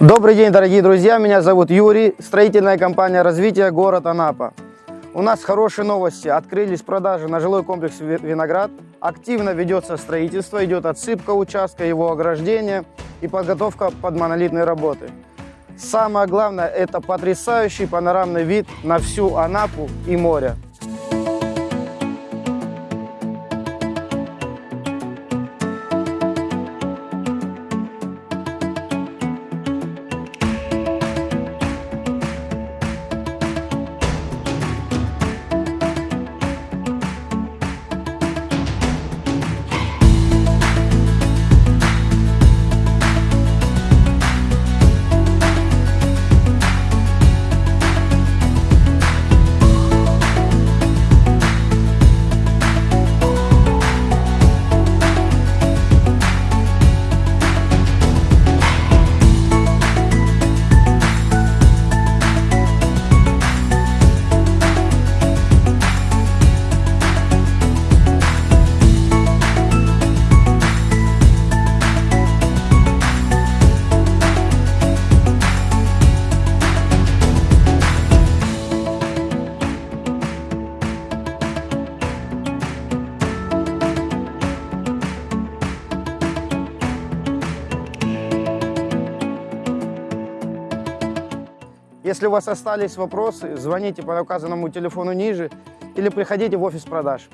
Добрый день, дорогие друзья. Меня зовут Юрий, строительная компания развития город Анапа. У нас хорошие новости. Открылись продажи на жилой комплекс Ви- Виноград. Активно ведется строительство, идет отсыпка участка, его ограждение и подготовка под монолитные работы. Самое главное – это потрясающий панорамный вид на всю Анапу и море. Если у вас остались вопросы, звоните по указанному телефону ниже или приходите в офис продаж.